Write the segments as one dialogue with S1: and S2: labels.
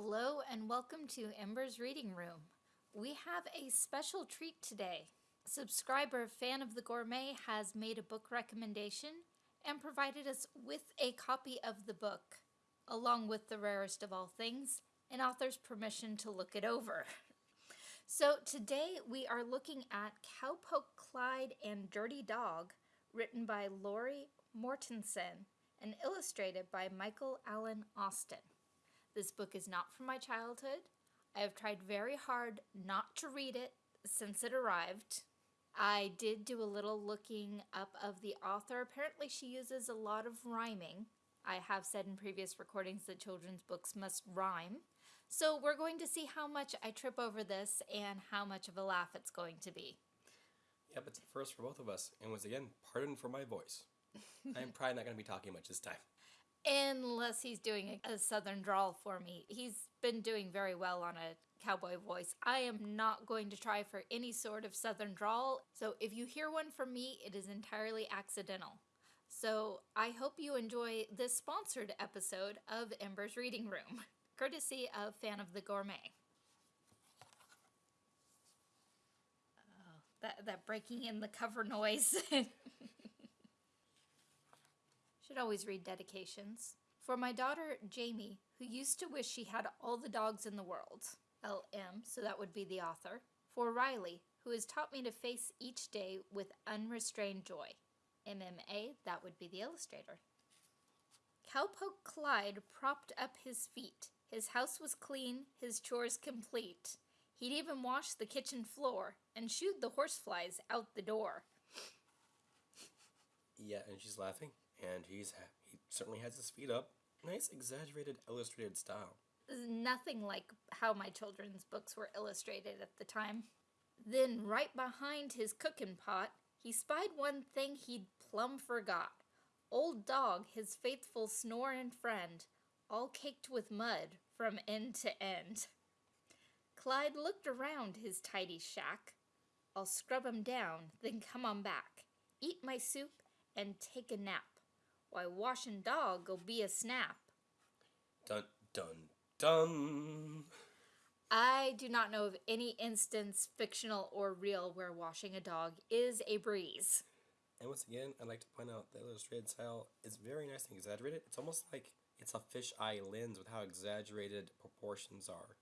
S1: Hello and welcome to Ember's Reading Room. We have a special treat today. Subscriber Fan of the Gourmet has made a book recommendation and provided us with a copy of the book, along with the rarest of all things, an author's permission to look it over. So today we are looking at Cowpoke Clyde and Dirty Dog, written by Lori Mortensen and illustrated by Michael Allen Austin. This book is not from my childhood. I have tried very hard not to read it since it arrived. I did do a little looking up of the author. Apparently she uses a lot of rhyming. I have said in previous recordings that children's books must rhyme. So we're going to see how much I trip over this and how much of a laugh it's going to be.
S2: Yep, it's a first for both of us. And once again, pardon for my voice. I'm probably not going to be talking much this time.
S1: Unless he's doing a, a southern drawl for me. He's been doing very well on a cowboy voice. I am not going to try for any sort of southern drawl. So if you hear one from me, it is entirely accidental. So I hope you enjoy this sponsored episode of Ember's Reading Room, courtesy of Fan of the Gourmet. Oh, that, that breaking in the cover noise. Should always read dedications. For my daughter, Jamie, who used to wish she had all the dogs in the world. LM, so that would be the author. For Riley, who has taught me to face each day with unrestrained joy. MMA, that would be the illustrator. Cowpoke Clyde propped up his feet. His house was clean, his chores complete. He'd even wash the kitchen floor and shooed the horseflies out the door.
S2: Yeah, and she's laughing, and he's he certainly has his feet up. Nice exaggerated illustrated style.
S1: Nothing like how my children's books were illustrated at the time. Then, right behind his cooking pot, he spied one thing he'd plumb forgot. Old Dog, his faithful snoring friend, all caked with mud from end to end. Clyde looked around his tidy shack. I'll scrub 'em down, then come on back, eat my soup, and take a nap. Why, washing dog'll be a snap.
S2: Dun dun dun.
S1: I do not know of any instance, fictional or real, where washing a dog is a breeze.
S2: And once again, I'd like to point out the illustrated style is very nice and exaggerated. It's almost like it's a fisheye lens with how exaggerated proportions are.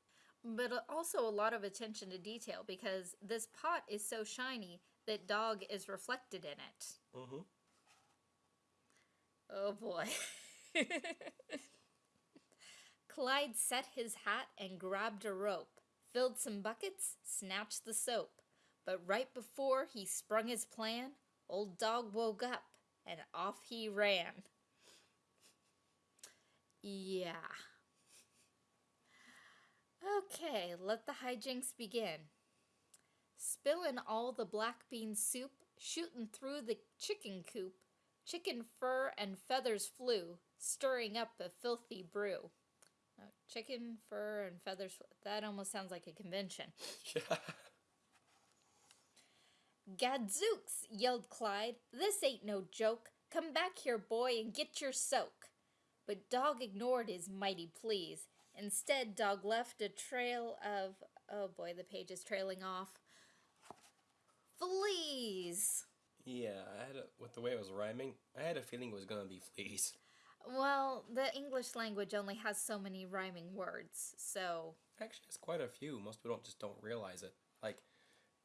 S1: But also a lot of attention to detail because this pot is so shiny that dog is reflected in it.
S2: Mm-hmm.
S1: Oh boy. Clyde set his hat and grabbed a rope, filled some buckets, snatched the soap. But right before he sprung his plan, old dog woke up and off he ran. Yeah. Okay, let the hijinks begin. Spilling all the black bean soup, shooting through the chicken coop, chicken fur and feathers flew, stirring up a filthy brew. Oh, chicken fur and feathers, that almost sounds like a convention.
S2: Yeah.
S1: Gadzooks, yelled Clyde. This ain't no joke. Come back here, boy, and get your soak. But Dog ignored his mighty pleas. Instead, Dog left a trail of, oh boy, the page is trailing off. Fleas!
S2: Yeah, I had a, with the way it was rhyming, I had a feeling it was gonna be fleas.
S1: Well, the English language only has so many rhyming words, so.
S2: Actually, it's quite a few. Most people don't just don't realize it. Like,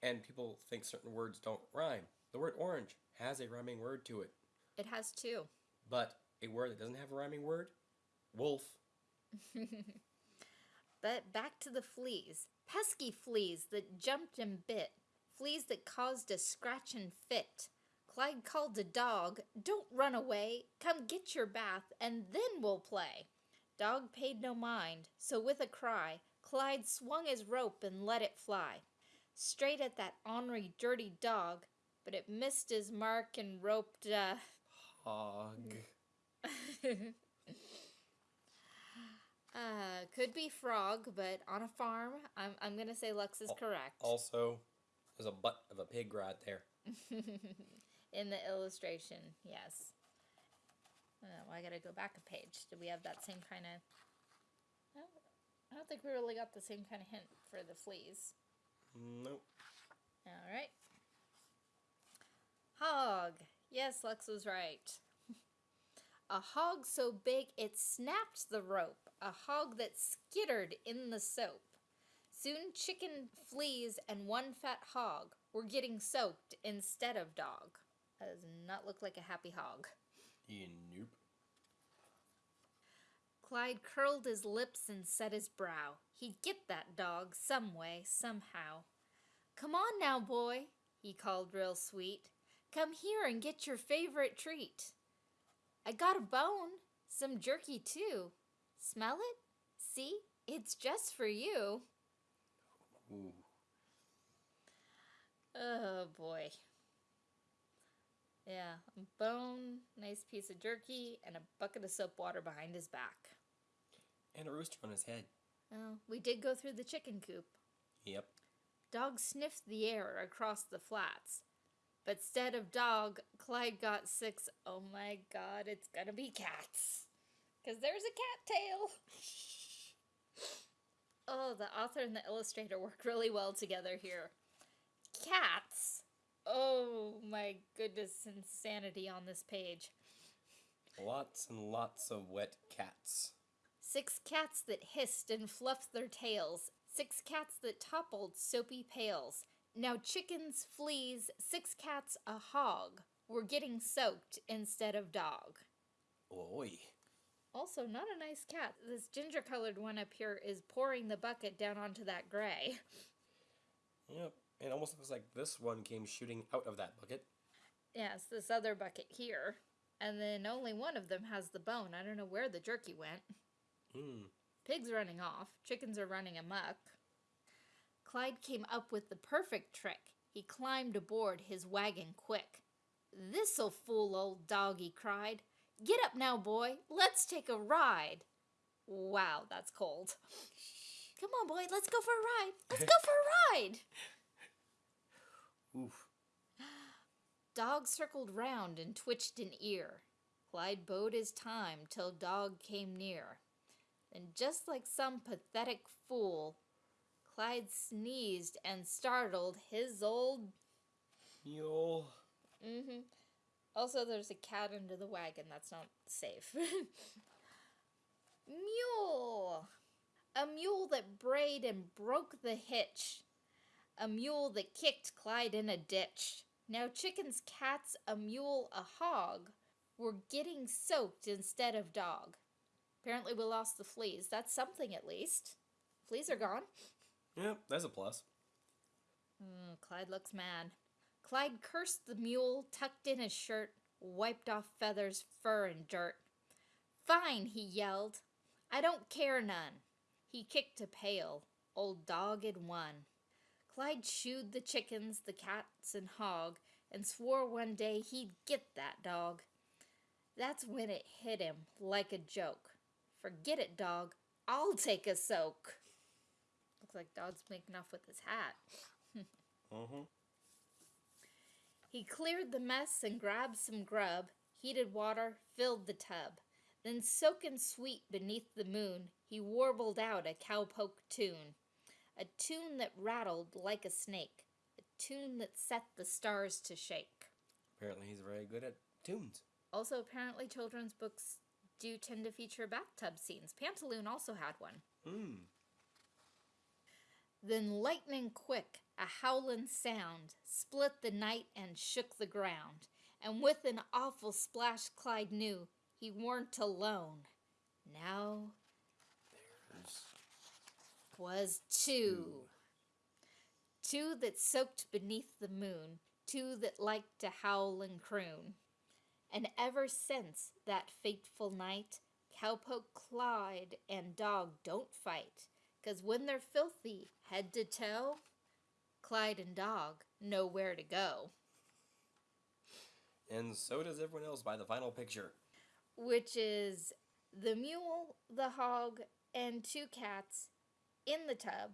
S2: and people think certain words don't rhyme. The word orange has a rhyming word to it.
S1: It has two.
S2: But a word that doesn't have a rhyming word, wolf.
S1: but back to the fleas. Pesky fleas that jumped and bit. Fleas that caused a scratch and fit. Clyde called the dog, Don't run away. Come get your bath, and then we'll play. Dog paid no mind, so with a cry, Clyde swung his rope and let it fly straight at that ornery, dirty dog, but it missed his mark and roped a.
S2: Hog.
S1: uh could be frog, but on a farm, I'm I'm gonna say Lux is correct.
S2: Also, there's a butt of a pig right there.
S1: In the illustration, yes. Oh, I gotta go back a page. Do we have that same kind of? No, I don't think think we really got the same kind of hint for the fleas.
S2: Nope.
S1: All right. Hog. Yes, Lex was right. A hog so big it snapped the rope. A hog that skittered in the soap. Soon chicken, fleas, and one fat hog were getting soaked instead of dog. That does not look like a happy hog.
S2: Yeah, nope.
S1: Clyde curled his lips and set his brow. He'd get that dog some way, somehow. Come on now, boy, he called real sweet. Come here and get your favorite treat. I got a bone, some jerky too. Smell it? See, it's just for you.
S2: Ooh.
S1: Oh boy. Yeah, a bone, nice piece of jerky, and a bucket of soap water behind his back.
S2: And a rooster on his head.
S1: Oh, we did go through the chicken coop.
S2: Yep.
S1: Dog sniffed the air across the flats. But instead of dog, Clyde got six. Oh my god, it's gonna be cats. Because there's a cat tail. oh, the author and the illustrator work really well together here. Cats. Oh my goodness, insanity on this page.
S2: Lots and lots of wet cats.
S1: Six cats that hissed and fluffed their tails. Six cats that toppled soapy pails. Now chickens, fleas, six cats, a hog were getting soaked instead of dog.
S2: Oi.
S1: Also, not a nice cat. This ginger colored one up here is pouring the bucket down onto that gray.
S2: Yep. It almost looks like this one came shooting out of that bucket.
S1: Yes, this other bucket here. And then only one of them has the bone. I don't know where the jerky went.
S2: Hmm.
S1: Pig's running off. Chickens are running amok. Clyde came up with the perfect trick. He climbed aboard his wagon quick. This'll fool old dog, he cried. Get up now, boy. Let's take a ride. Wow, that's cold. Come on, boy. Let's go for a ride. Let's go for a ride.
S2: Oof.
S1: Dog circled round and twitched an ear. Clyde bode his time till dog came near. Then, just like some pathetic fool, Clyde sneezed and startled his old.
S2: Mule.
S1: Mm-hmm. Also, there's a cat under the wagon. That's not safe. mule. A mule that brayed and broke the hitch. A mule that kicked Clyde in a ditch. Now, chickens, cats, a mule, a hog were getting soaked instead of dog. Apparently, we lost the fleas. That's something at least. Fleas are gone.
S2: Yeah, that's a plus.
S1: Mm, Clyde looks mad. Clyde cursed the mule, tucked in his shirt, wiped off feathers, fur, and dirt. Fine, he yelled. I don't care none. He kicked a pail. Old dog had won. Clyde shooed the chickens, the cats, and hog, and swore one day he'd get that dog. That's when it hit him like a joke. Forget it, dog. I'll take a soak. Looks like dog's making off with his hat.
S2: Mm-hmm.
S1: He cleared the mess and grabbed some grub, heated water, filled the tub. Then, soaking sweet beneath the moon, he warbled out a cowpoke tune. A tune that rattled like a snake. A tune that set the stars to shake.
S2: Apparently, he's very good at tunes.
S1: Also, apparently, children's books do tend to feature bathtub scenes. Pantaloon also had one.
S2: Hmm.
S1: Then, lightning quick, a howling sound split the night and shook the ground. And with an awful splash, Clyde knew he weren't alone. Now
S2: There's
S1: was two. Two that soaked beneath the moon, two that liked to howl and croon. And ever since that fateful night, cowpoke Clyde and dog don't fight, 'cause when they're filthy head to toe, Clyde and dog know where to go,
S2: and so does everyone else by the final picture.
S1: which is the mule, the hog, and two cats in the tub,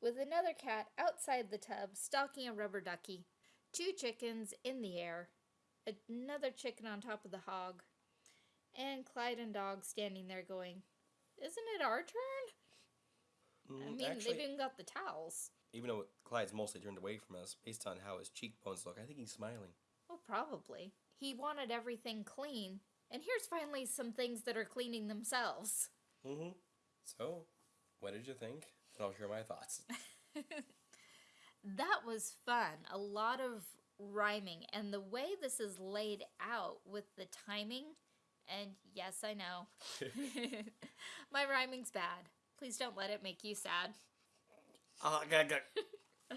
S1: with another cat outside the tub stalking a rubber ducky, two chickens in the air, another chicken on top of the hog, and Clyde and dog standing there going, Isn't it our turn? I
S2: Mm,
S1: mean,
S2: actually,
S1: they've even got the towels.
S2: Even though Clyde's mostly turned away from us, based on how his cheekbones look, I think he's smiling.
S1: Well, probably. He wanted everything clean, and here's finally some things that are cleaning themselves.
S2: Mm-hmm. So, what did you think? And I'll share my thoughts.
S1: That was fun. A lot of rhyming, and the way this is laid out with the timing. And yes, I know. My rhyming's bad. Please don't let it make you sad.
S2: Uh-huh, gah, gah.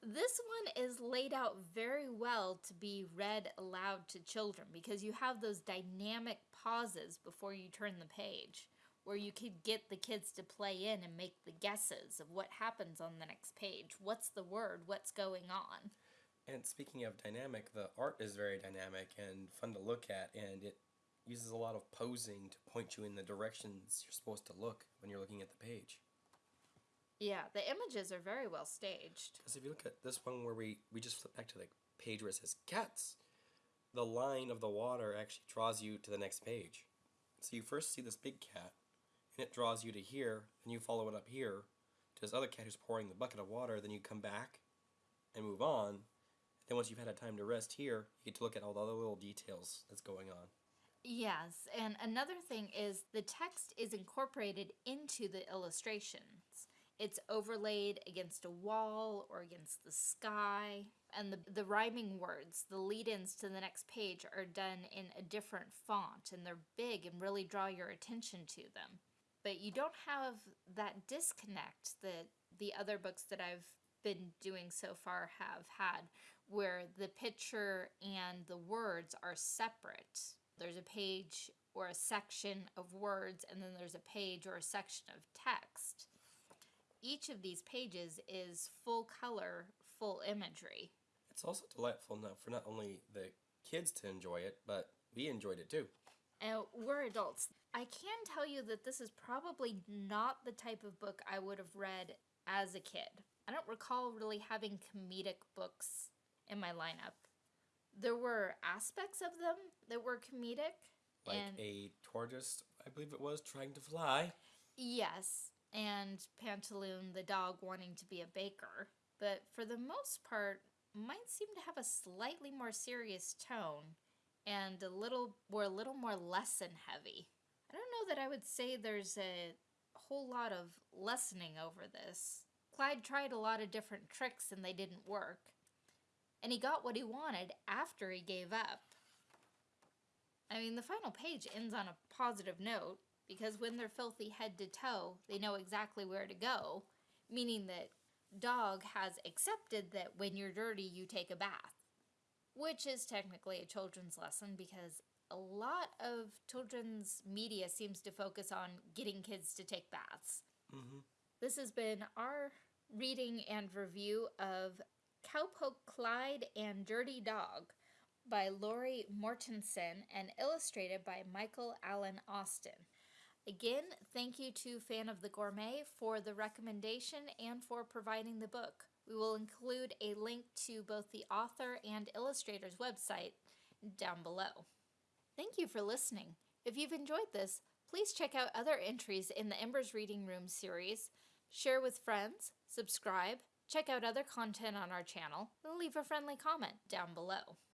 S1: This one is laid out very well to be read aloud to children because you have those dynamic pauses before you turn the page where you could get the kids to play in and make the guesses of what happens on the next page. What's the word? What's going on?
S2: And speaking of dynamic, the art is very dynamic and fun to look at, and it uses a lot of posing to point you in the directions you're supposed to look when you're looking at the page.
S1: Yeah, the images are very well staged.
S2: Because if you look at this one where we, we just flip back to the page where it says cats, the line of the water actually draws you to the next page. So you first see this big cat, and it draws you to here, and you follow it up here to this other cat who's pouring the bucket of water, then you come back and move on. Then once you've had a time to rest here, you get to look at all the other little details that's going on.
S1: Yes, and another thing is the text is incorporated into the illustrations. It's overlaid against a wall or against the sky, and the, the rhyming words, the lead ins to the next page, are done in a different font and they're big and really draw your attention to them. But you don't have that disconnect that the other books that I've been doing so far have had, where the picture and the words are separate. There's a page or a section of words, and then there's a page or a section of text. Each of these pages is full color, full imagery.
S2: It's also delightful enough for not only the kids to enjoy it, but we enjoyed it too.
S1: And we're adults. I can tell you that this is probably not the type of book I would have read as a kid. I don't recall really having comedic books in my lineup. There were aspects of them that were comedic.
S2: Like a tortoise, I believe it was, trying to fly.
S1: yes, and Pantaloon the dog wanting to be a baker. But for the most part, mine seemed to have a slightly more serious tone and a little were a little more lesson heavy. I don't know that I would say there's a whole lot of lessoning over this. Clyde tried a lot of different tricks and they didn't work. And he got what he wanted after he gave up. I mean, the final page ends on a positive note because when they're filthy head to toe, they know exactly where to go, meaning that Dog has accepted that when you're dirty, you take a bath, which is technically a children's lesson because a lot of children's media seems to focus on getting kids to take baths.
S2: Mm-hmm.
S1: This has been our reading and review of Cowpoke Clyde and Dirty Dog by Lori Mortensen and illustrated by Michael Allen Austin. Again, thank you to Fan of the Gourmet for the recommendation and for providing the book. We will include a link to both the author and illustrator's website down below. Thank you for listening. If you've enjoyed this, please check out other entries in the Embers Reading Room series, share with friends, subscribe, check out other content on our channel, and leave a friendly comment down below.